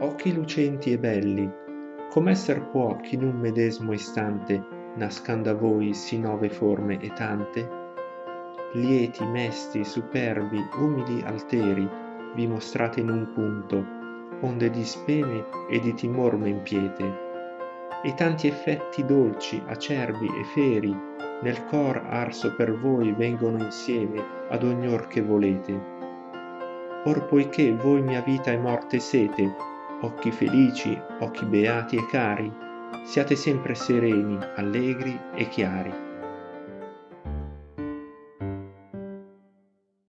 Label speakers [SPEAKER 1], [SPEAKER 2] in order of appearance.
[SPEAKER 1] occhi lucenti e belli. Com'esser può ch'in un medesmo istante nascanda a voi sì nove forme e tante? Lieti mesti superbi umili alteri vi mostrate in un punto onde di spene e di timor men piete e tanti effetti dolci acerbi e feri nel cor arso per voi vengono insieme ad ogni or che volete. Or poiché voi mia vita e morte sete occhi felici occhi beati e cari. Siate sempre sereni allegri e chiari